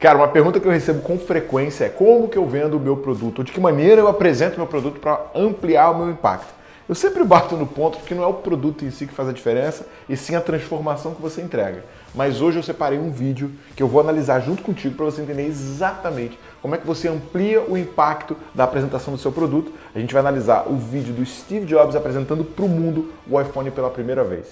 Cara, uma pergunta que eu recebo com frequência é como que eu vendo o meu produto? De que maneira eu apresento o meu produto para ampliar o meu impacto? Eu sempre bato no ponto porque não é o produto em si que faz a diferença, e sim a transformação que você entrega. Mas hoje eu separei um vídeo que eu vou analisar junto contigo para você entender exatamente como é que você amplia o impacto da apresentação do seu produto. A gente vai analisar o vídeo do Steve Jobs apresentando para o mundo o iPhone pela primeira vez.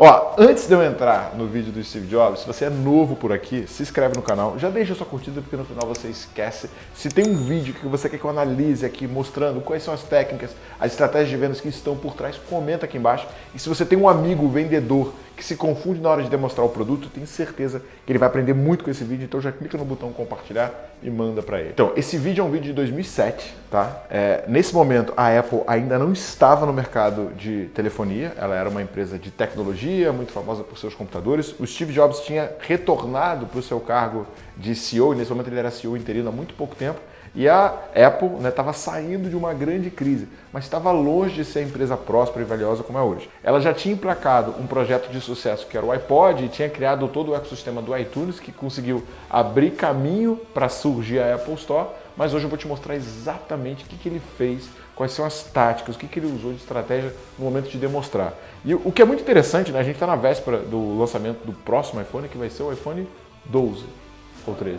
Ó, antes de eu entrar no vídeo do Steve Jobs, se você é novo por aqui, se inscreve no canal, já deixa sua curtida porque no final você esquece. Se tem um vídeo que você quer que eu analise aqui mostrando quais são as técnicas, as estratégias de vendas que estão por trás, comenta aqui embaixo. E se você tem um amigo vendedor que se confunde na hora de demonstrar o produto, tenho certeza que ele vai aprender muito com esse vídeo, então já clica no botão compartilhar e manda para ele. Então, esse vídeo é um vídeo de 2007, tá? É, nesse momento, a Apple ainda não estava no mercado de telefonia, ela era uma empresa de tecnologia, muito famosa por seus computadores. O Steve Jobs tinha retornado para o seu cargo de CEO, e nesse momento ele era CEO interino há muito pouco tempo, e a Apple estava né, saindo de uma grande crise, mas estava longe de ser a empresa próspera e valiosa como é hoje. Ela já tinha emplacado um projeto de sucesso que era o iPod e tinha criado todo o ecossistema do iTunes que conseguiu abrir caminho para surgir a Apple Store, mas hoje eu vou te mostrar exatamente o que, que ele fez, quais são as táticas, o que, que ele usou de estratégia no momento de demonstrar. E o que é muito interessante, né, a gente está na véspera do lançamento do próximo iPhone, que vai ser o iPhone 12 ou 13?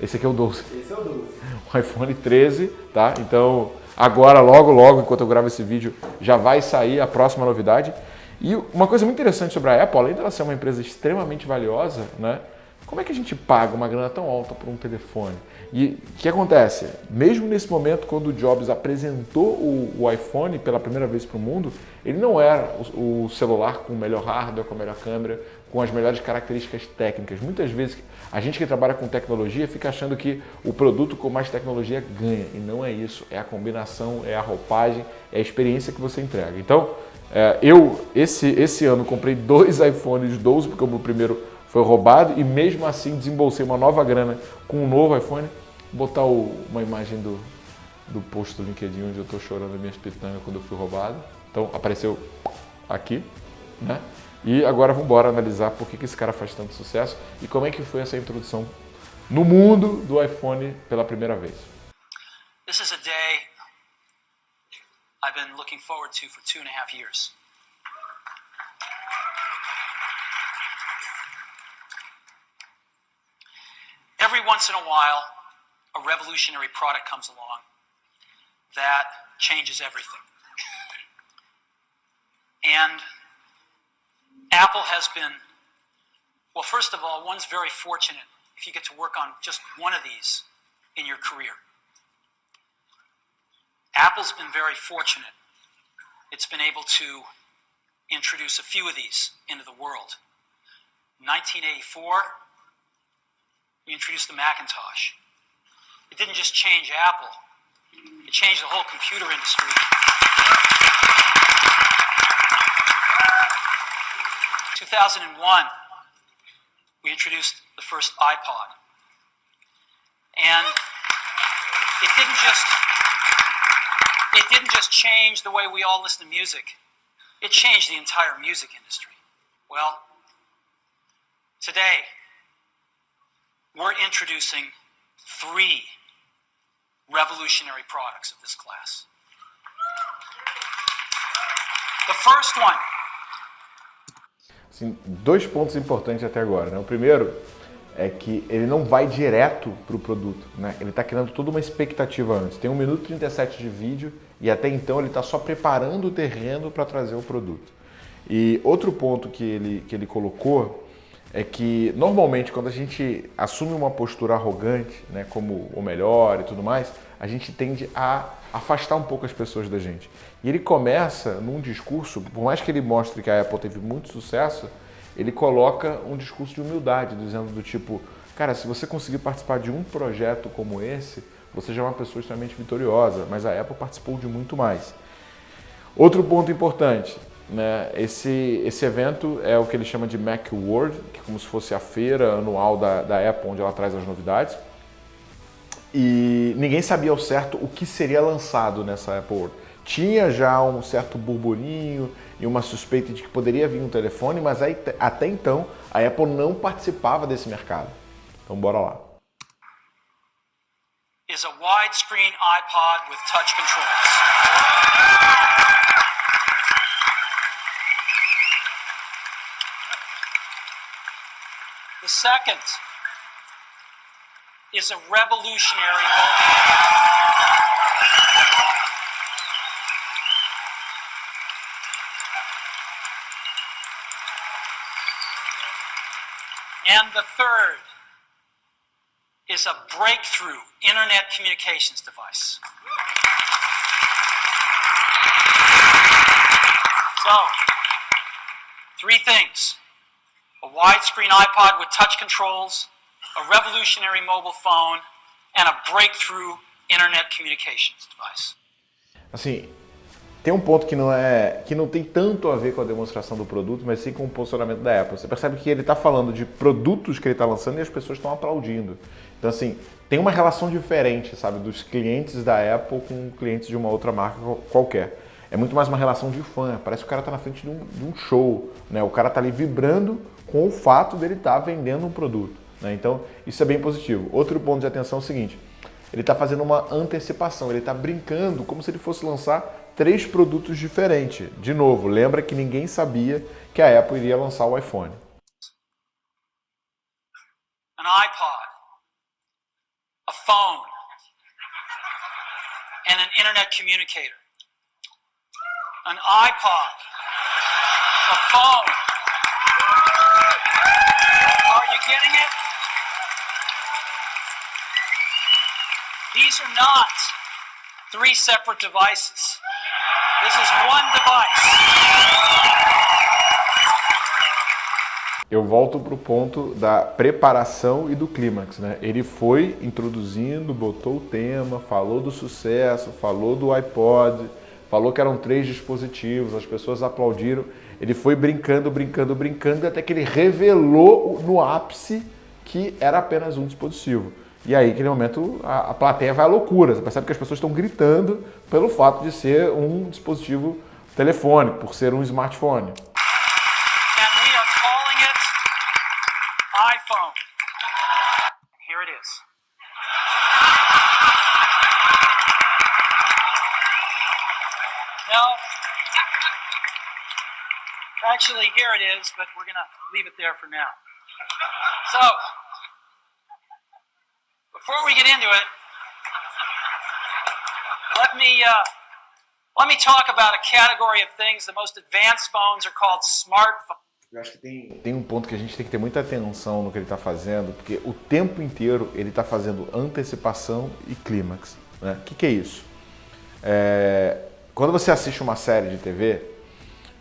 Esse aqui é o 12. Esse é o 12. O iPhone 13, tá? Então, agora, logo, logo, enquanto eu gravo esse vídeo, já vai sair a próxima novidade. E uma coisa muito interessante sobre a Apple, além dela ser uma empresa extremamente valiosa, né? Como é que a gente paga uma grana tão alta por um telefone? E o que acontece? Mesmo nesse momento, quando o Jobs apresentou o, o iPhone pela primeira vez para o mundo, ele não era o, o, celular com o melhor hardware, com a melhor câmera, com as melhores características técnicas. Muitas vezes a gente que trabalha com tecnologia fica achando que o produto com mais tecnologia ganha. E não é isso. É a combinação, é a roupagem, é a experiência que você entrega. Então, é, eu, esse, esse ano, comprei dois iPhones 12, porque o meu primeiro foi roubado, e mesmo assim desembolsei uma nova grana com um novo iPhone. Botar o, uma imagem do, do post do LinkedIn onde eu estou chorando minhas pitangas quando eu fui roubado. Então, apareceu aqui, né? E agora vamos embora analisar por que, que esse cara faz tanto sucesso e como é que foi essa introdução no mundo do iPhone pela primeira vez. This is a day I've been looking forward to for two and a half years. Every once in a while, a revolutionary product comes along that changes everything. And Apple has been, well, first of all, one's very fortunate if you get to work on just one of these in your career. Apple's been very fortunate. It's been able to introduce a few of these into the world. 1984, we introduced the Macintosh. It didn't just change Apple, it changed the whole computer industry. 2001, we introduced the first iPod. And it didn't just it didn't just change the way we all listen to music. It changed the entire music industry. Well, today we're introducing three revolutionary products of this class. The first one Assim, dois pontos importantes até agora. Né? O primeiro é que ele não vai direto para o produto. Né? Ele está criando toda uma expectativa antes. Tem 1 minuto e 37 de vídeo e até então ele está só preparando o terreno para trazer o produto. E outro ponto que ele, que ele colocou é que normalmente quando a gente assume uma postura arrogante, né, como o melhor e tudo mais, a gente tende a afastar um pouco as pessoas da gente. E ele começa num discurso, por mais que ele mostre que a Apple teve muito sucesso, ele coloca um discurso de humildade, dizendo do tipo, cara, se você conseguir participar de um projeto como esse, você já é uma pessoa extremamente vitoriosa, mas a Apple participou de muito mais. Outro ponto importante, né, esse, esse evento é o que ele chama de Macworld, que é como se fosse a feira anual da, da Apple, onde ela traz as novidades. E ninguém sabia ao certo o que seria lançado nessa Apple World. tinha já um certo burburinho e uma suspeita de que poderia vir um telefone, mas aí, até então a Apple não participava desse mercado. Então bora lá. Is a widescreen iPod with touch controls. The second is a revolutionary mobile And the third is a breakthrough internet communications device. So, three things. A widescreen iPod with touch controls, a revolutionary mobile phone, and a breakthrough internet communications device. Assim, Tem um ponto que não é que não tem tanto a ver com a demonstração do produto, mas sim com o posicionamento da Apple. Você percebe que ele está falando de produtos que ele está lançando e as pessoas estão aplaudindo. Então assim, tem uma relação diferente, sabe, dos clientes da Apple com clientes de uma outra marca qualquer. É muito mais uma relação de fã. Parece que o cara está na frente de um, de um, show, né? O cara está ali vibrando com o fato dele estar tá vendendo um produto. Né? Então isso é bem positivo. Outro ponto de atenção é o seguinte: ele está fazendo uma antecipação, ele está brincando como se ele fosse lançar três produtos diferentes. De novo, lembra que ninguém sabia que a Apple iria lançar o iPhone. An iPod, a phone, and an internet communicator. An iPod, a phone. Are you getting it? These are not three separate devices. This is one device. Eu volto para o ponto da preparação e do clímax. Né? Ele foi introduzindo, botou o tema, falou do sucesso, falou do iPod, falou que eram três dispositivos, as pessoas aplaudiram. Ele foi brincando, brincando, brincando, até que ele revelou no ápice que era apenas um dispositivo. E aí, naquele momento, a, a plateia vai à loucura. Você percebe que as pessoas estão gritando pelo fato de ser um dispositivo telefônico, por ser um smartphone. Actually, here it is, but we're going to leave it there for now. So, before we get into it, let me uh, let me talk about a category of things. The most advanced phones are called smartphones. Eu acho que tem, tem um ponto que a gente tem que ter muita atenção no que ele está fazendo, porque o tempo inteiro ele está fazendo antecipação e clímax. O né? que, que é isso? É, quando você assiste uma série de TV,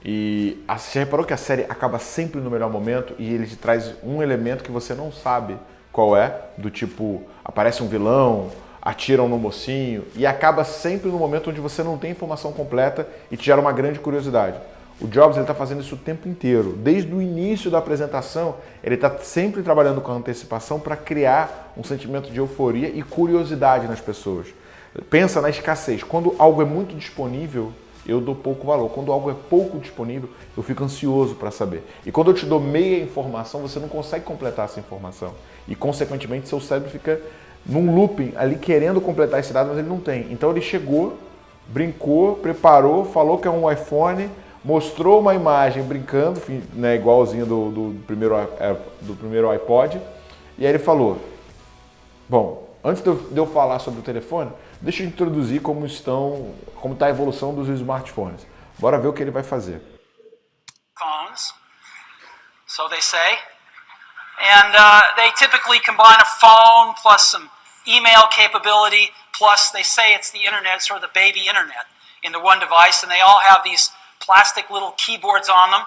e você reparou que a série acaba sempre no melhor momento e ele te traz um elemento que você não sabe qual é, do tipo, aparece um vilão, atiram no mocinho e acaba sempre no momento onde você não tem informação completa e te gera uma grande curiosidade. O Jobs está fazendo isso o tempo inteiro. Desde o início da apresentação, ele está sempre trabalhando com antecipação para criar um sentimento de euforia e curiosidade nas pessoas. Pensa na escassez. Quando algo é muito disponível, eu dou pouco valor. Quando algo é pouco disponível, eu fico ansioso para saber. E quando eu te dou meia informação, você não consegue completar essa informação. E, consequentemente, seu cérebro fica num looping ali querendo completar esse dado, mas ele não tem. Então ele chegou, brincou, preparou, falou que é um iPhone, mostrou uma imagem brincando, né, igualzinho do, do, primeiro, é, do primeiro iPod, e aí ele falou, bom, antes de eu, falar sobre o telefone, deixa eu introduzir como estão, como está a evolução dos smartphones. Bora ver o que ele vai fazer. Phones, so they say. And uh, they typically combine a phone plus some email capability, plus they say it's the internet, sort of the baby internet, into one device, and they all have these plastic little keyboards on them.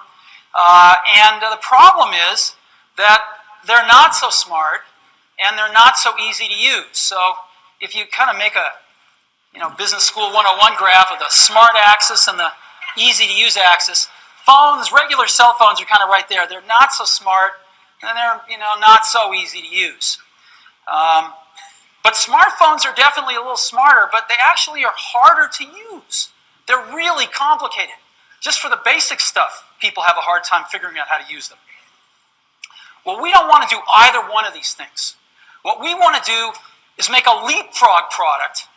Uh, and uh, the problem is that they're not so smart and they're not so easy to use. So if you kind of make a you know, business school 101 graph of the smart axis and the easy to use axis, phones, regular cell phones are kind of right there. They're not so smart and they're you know not so easy to use. Um, but smartphones are definitely a little smarter, but they actually are harder to use They're really complicated. Just for the basic stuff, people have a hard time figuring out how to use them. Well, we don't want to do either one of these things. What we want to do is make a leapfrog product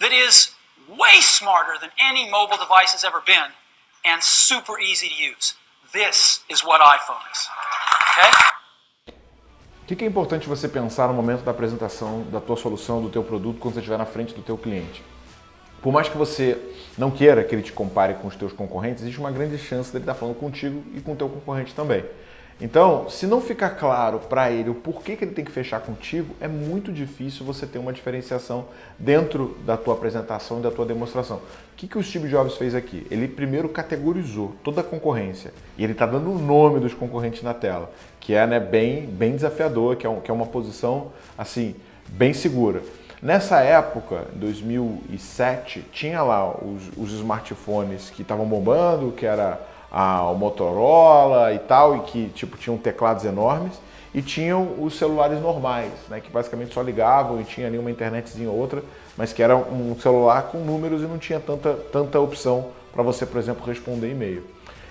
that is way smarter than any mobile device has ever been and super easy to use. This is what iPhone is. Okay? O que é importante você pensar no momento da apresentação da tua solução, do teu produto, quando você estiver na frente do teu cliente? Por mais que você não queira que ele te compare com os teus concorrentes, existe uma grande chance dele estar falando contigo e com o teu concorrente também. Então, se não ficar claro para ele o porquê que ele tem que fechar contigo, é muito difícil você ter uma diferenciação dentro da tua apresentação e da tua demonstração. O que, que o Steve Jobs fez aqui? Ele primeiro categorizou toda a concorrência e ele está dando o nome dos concorrentes na tela, que é né, bem, bem desafiador, que é, um, que é uma posição assim bem segura. Nessa época, 2007, tinha lá os, os smartphones que estavam bombando, que era a, o Motorola e tal, e que tipo tinham teclados enormes, e tinham os celulares normais, né, que basicamente só ligavam e tinha ali uma internetzinha ou outra, mas que era um celular com números e não tinha tanta, tanta opção para você, por exemplo, responder e-mail.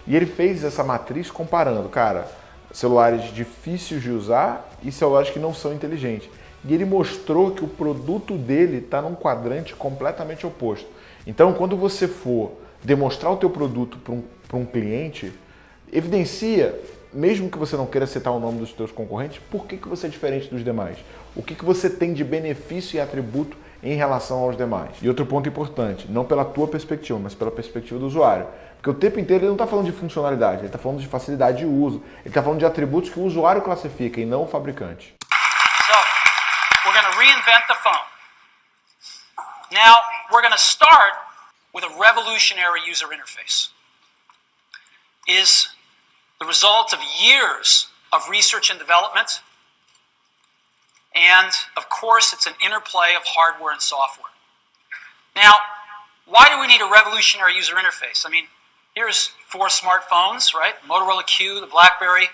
E ele fez essa matriz comparando, cara, celulares difíceis de usar e celulares que não são inteligentes. E ele mostrou que o produto dele está num quadrante completamente oposto. Então, quando você for demonstrar o teu produto para um, um cliente, evidencia, mesmo que você não queira citar o nome dos teus concorrentes, por que, que você é diferente dos demais? O que, que você tem de benefício e atributo em relação aos demais? E outro ponto importante, não pela tua perspectiva, mas pela perspectiva do usuário. Porque o tempo inteiro ele não está falando de funcionalidade, ele está falando de facilidade de uso, ele está falando de atributos que o usuário classifica e não o fabricante. So, we're reinvent the phone. Now, we're start with a revolutionary user interface is the result of years of research and development. And of course, it's an interplay of hardware and software. Now, why do we need a revolutionary user interface? I mean, here's four smartphones, right? Motorola Q, the BlackBerry,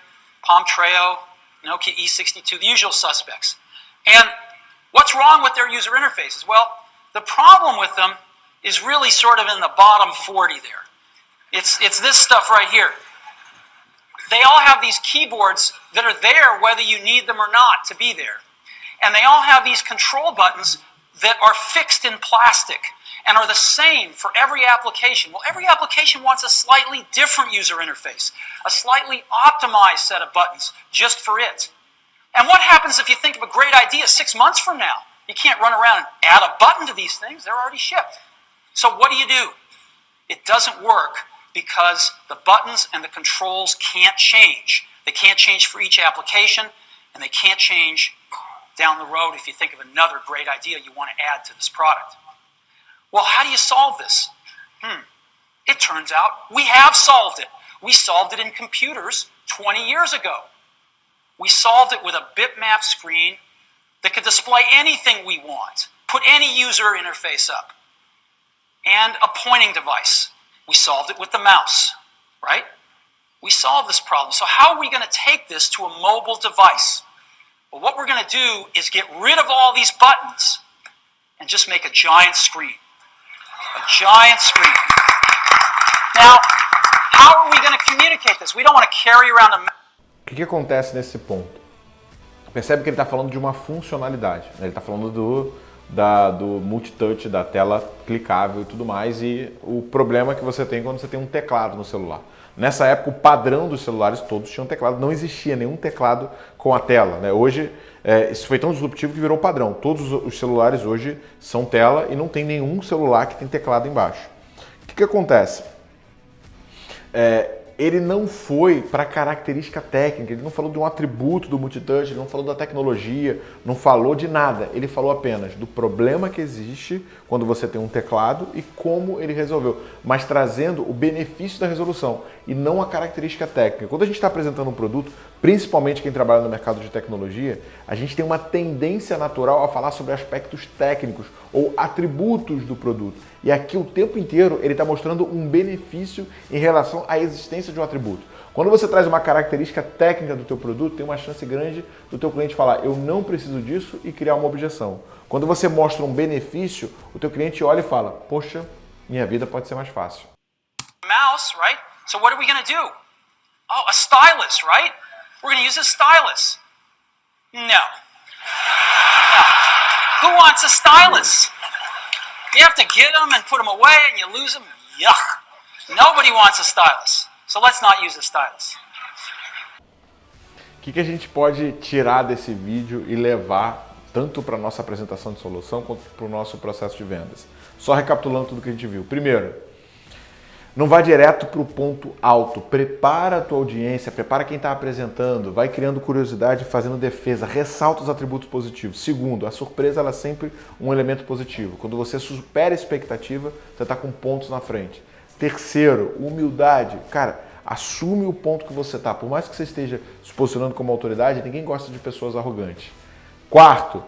Palm Treo, Nokia E62, the usual suspects. And what's wrong with their user interfaces? Well, the problem with them is really sort of in the bottom 40 there. It's, it's this stuff right here. They all have these keyboards that are there whether you need them or not to be there. And they all have these control buttons that are fixed in plastic and are the same for every application. Well, every application wants a slightly different user interface, a slightly optimized set of buttons just for it. And what happens if you think of a great idea six months from now? You can't run around and add a button to these things, they're already shipped. So what do you do? It doesn't work because the buttons and the controls can't change. They can't change for each application, and they can't change down the road if you think of another great idea you want to add to this product. Well, how do you solve this? Hmm. It turns out we have solved it. We solved it in computers 20 years ago. We solved it with a bitmap screen that could display anything we want, put any user interface up and a pointing device. We solved it with the mouse, right? We solved this problem. So how are we going to take this to a mobile device? Well, what we're going to do is get rid of all these buttons and just make a giant screen. A giant screen. Now, how are we going to communicate this? We don't want to carry around a... Que, acontece nesse ponto? Percebe que ele está falando de uma funcionalidade. Ele está falando do da, do multitouch, da tela clicável e tudo mais, e o problema que você tem quando você tem um teclado no celular. Nessa época, o padrão dos celulares todos tinham teclado, não existia nenhum teclado com a tela. Né? Hoje, é, isso foi tão disruptivo que virou padrão. Todos os celulares hoje são tela e não tem nenhum celular que tem teclado embaixo. O que, que acontece? É, ele não foi para característica técnica, ele não falou de um atributo do multitouch, ele não falou da tecnologia, não falou de nada. Ele falou apenas do problema que existe quando você tem um teclado e como ele resolveu, mas trazendo o benefício da resolução e não a característica técnica. Quando a gente está apresentando um produto, principalmente quem trabalha no mercado de tecnologia, a gente tem uma tendência natural a falar sobre aspectos técnicos ou atributos do produto. E aqui o tempo inteiro ele está mostrando um benefício em relação à existência de um atributo. Quando você traz uma característica técnica do teu produto, tem uma chance grande do teu cliente falar eu não preciso disso e criar uma objeção. Quando você mostra um benefício, o teu cliente olha e fala, poxa, minha vida pode ser mais fácil. Mouse, right? So what are we to do? Oh, a stylus, right? We're going to use a stylus. No. No. Who wants a stylus? You have to get them and put them away and you lose them. Yuck. Nobody wants a stylus. So let's not use a stylus. O que, que a gente pode tirar desse vídeo e levar tanto para a nossa apresentação de solução quanto para o nosso processo de vendas? Só recapitulando tudo que a gente viu. Primeiro, não vá direto para o ponto alto. Prepara a tua audiência, prepara quem está apresentando, vai criando curiosidade, fazendo defesa, ressalta os atributos positivos. Segundo, a surpresa ela é sempre um elemento positivo. Quando você supera a expectativa, você está com pontos na frente. Terceiro, humildade. Cara, assume o ponto que você está. Por mais que você esteja se posicionando como autoridade, ninguém gosta de pessoas arrogantes. Quarto,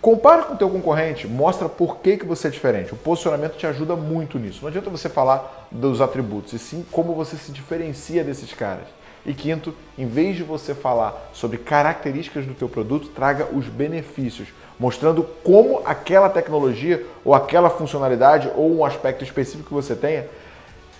compara com o teu concorrente, mostra por que, que você é diferente. O posicionamento te ajuda muito nisso. Não adianta você falar dos atributos, e sim como você se diferencia desses caras. E quinto, em vez de você falar sobre características do teu produto, traga os benefícios, mostrando como aquela tecnologia ou aquela funcionalidade ou um aspecto específico que você tenha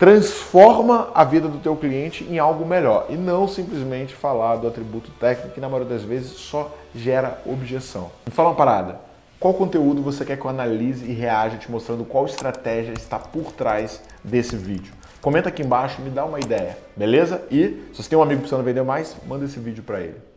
transforma a vida do teu cliente em algo melhor e não simplesmente falar do atributo técnico que na maioria das vezes só gera objeção. Me fala uma parada, qual conteúdo você quer que eu analise e reaja te mostrando qual estratégia está por trás desse vídeo? Comenta aqui embaixo, me dá uma ideia, beleza? E se você tem um amigo precisando vender mais, manda esse vídeo para ele.